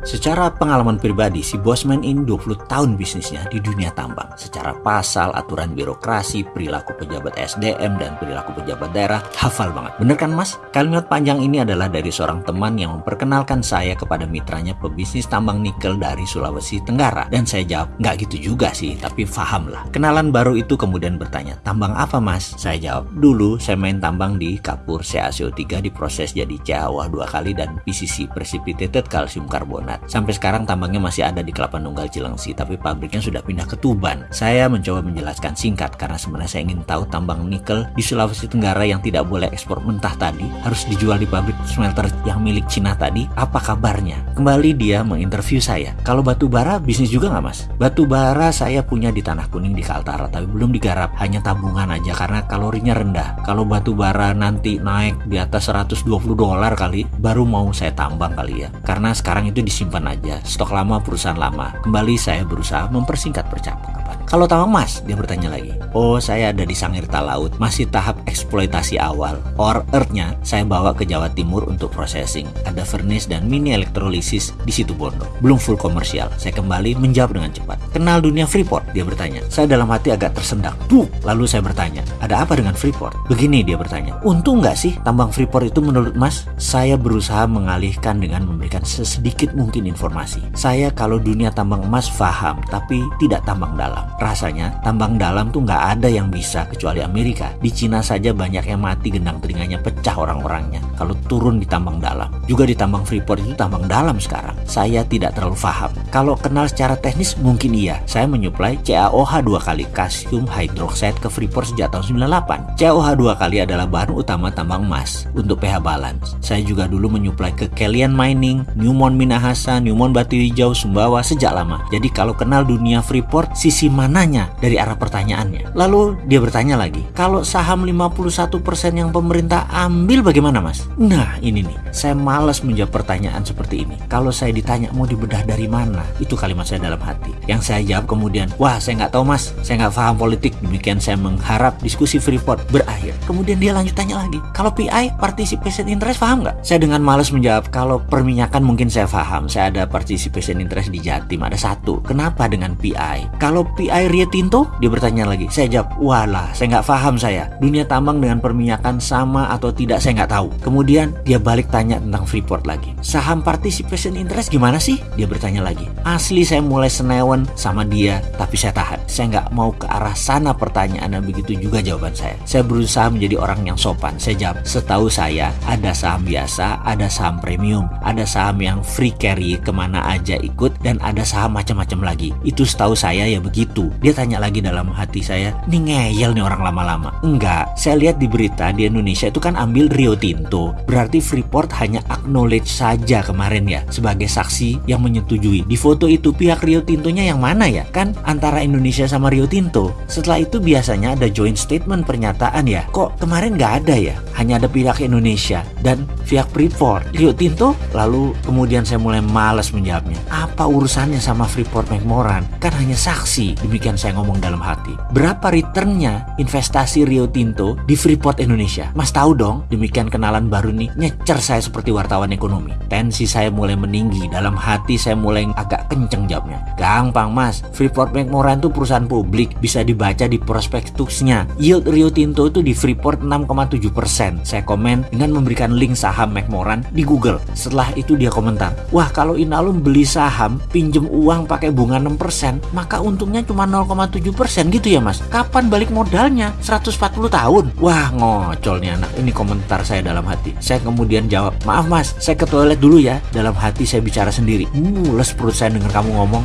Secara pengalaman pribadi, si Bosman ini 20 tahun bisnisnya di dunia tambang. Secara pasal, aturan birokrasi, perilaku pejabat SDM, dan perilaku pejabat daerah, hafal banget. Bener kan mas? Kalimat panjang ini adalah dari seorang teman yang memperkenalkan saya kepada mitranya pebisnis tambang nikel dari Sulawesi Tenggara. Dan saya jawab, nggak gitu juga sih, tapi paham lah. Kenalan baru itu kemudian bertanya, tambang apa mas? Saya jawab, dulu saya main tambang di Kapur CaCO3 diproses jadi CaOH dua kali dan PCC, Precipitated Calcium Carbonate Sampai sekarang tambangnya masih ada di Kelapa Nunggal Cilengsi, tapi pabriknya sudah pindah ke Tuban. Saya mencoba menjelaskan singkat karena sebenarnya saya ingin tahu tambang nikel di Sulawesi Tenggara yang tidak boleh ekspor mentah tadi harus dijual di pabrik smelter yang milik Cina tadi. Apa kabarnya? Kembali dia menginterview saya. Kalau batu bara bisnis juga nggak mas? Batu bara saya punya di Tanah Kuning di Kaltara, tapi belum digarap. Hanya tabungan aja karena kalorinya rendah. Kalau batu bara nanti naik di atas 120 dolar kali, baru mau saya tambang kali ya. Karena sekarang itu di simpan aja, stok lama perusahaan lama. Kembali saya berusaha mempersingkat percakapan. Kalau tambang emas, dia bertanya lagi. Oh, saya ada di Sangirta Laut, masih tahap eksploitasi awal. Or earthnya saya bawa ke Jawa Timur untuk processing. Ada furnace dan mini elektrolisis di situ Bondo. Belum full komersial. Saya kembali menjawab dengan cepat. Kenal dunia Freeport? Dia bertanya. Saya dalam hati agak tersendak. Tuh, lalu saya bertanya, ada apa dengan Freeport? Begini dia bertanya. Untung nggak sih tambang Freeport itu menurut Mas? Saya berusaha mengalihkan dengan memberikan sesedikit mungkin informasi. Saya kalau dunia tambang emas paham, tapi tidak tambang dalam. Rasanya tambang dalam tuh nggak ada yang bisa kecuali Amerika. Di Cina saja banyak yang mati gendang telinganya pecah orang-orangnya kalau turun di tambang dalam. Juga di tambang Freeport itu tambang dalam sekarang. Saya tidak terlalu paham. Kalau kenal secara teknis mungkin iya. Saya menyuplai CaOH dua kali kalsium hydroxide ke Freeport sejak tahun 98. CaOH dua kali adalah bahan utama tambang emas untuk pH balance. Saya juga dulu menyuplai ke Kalian Mining, Newmont Minahasa, Newmont Batu Hijau, Sumbawa sejak lama. Jadi kalau kenal dunia Freeport, sisi mana mananya dari arah pertanyaannya. Lalu dia bertanya lagi, kalau saham 51% yang pemerintah ambil bagaimana mas? Nah ini nih, saya malas menjawab pertanyaan seperti ini. Kalau saya ditanya mau dibedah dari mana, itu kalimat saya dalam hati. Yang saya jawab kemudian, wah saya nggak tahu mas, saya nggak paham politik. Demikian saya mengharap diskusi Freeport berakhir. Kemudian dia lanjut tanya lagi, kalau PI participation interest paham nggak? Saya dengan malas menjawab, kalau perminyakan mungkin saya paham. Saya ada participation interest di Jatim, ada satu. Kenapa dengan PI? Kalau PI air Rio Tinto? Dia bertanya lagi. Saya jawab, walah, saya nggak paham saya. Dunia tambang dengan perminyakan sama atau tidak saya nggak tahu. Kemudian dia balik tanya tentang Freeport lagi. Saham participation interest gimana sih? Dia bertanya lagi. Asli saya mulai senewan sama dia, tapi saya tahan. Saya nggak mau ke arah sana pertanyaan dan begitu juga jawaban saya. Saya berusaha menjadi orang yang sopan. Saya jawab, setahu saya ada saham biasa, ada saham premium, ada saham yang free carry ke mana aja ikut, dan ada saham macam-macam lagi. Itu setahu saya ya begitu. Dia tanya lagi dalam hati saya, ini ngeyel nih orang lama-lama. Enggak, saya lihat di berita di Indonesia itu kan ambil Rio Tinto. Berarti Freeport hanya acknowledge saja kemarin ya sebagai saksi yang menyetujui. Di foto itu pihak Rio Tintonya yang mana ya? Kan antara Indonesia sama Rio Tinto. Setelah itu biasanya ada joint statement pernyataan ya. Kok kemarin nggak ada ya? Hanya ada pihak Indonesia dan pihak Freeport. Rio Tinto? Lalu kemudian saya mulai malas menjawabnya. Apa urusannya sama Freeport McMoran? Kan hanya saksi. Demi Demikian saya ngomong dalam hati. Berapa returnnya investasi Rio Tinto di Freeport Indonesia? Mas tahu dong, demikian kenalan baru nih, nyecer saya seperti wartawan ekonomi. Tensi saya mulai meninggi, dalam hati saya mulai agak kenceng jawabnya. Gampang mas, Freeport McMoran itu perusahaan publik, bisa dibaca di prospektusnya. Yield Rio Tinto itu di Freeport 6,7%. Saya komen dengan memberikan link saham McMoran di Google. Setelah itu dia komentar, wah kalau Inalum beli saham, pinjem uang pakai bunga 6%, maka untungnya cuma 0,7 persen gitu ya mas. Kapan balik modalnya? 140 tahun. Wah ngocol nih anak. Ini komentar saya dalam hati. Saya kemudian jawab maaf mas saya ke toilet dulu ya. Dalam hati saya bicara sendiri. Mules perut saya dengar kamu ngomong